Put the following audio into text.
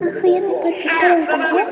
Охуенный пацан, второй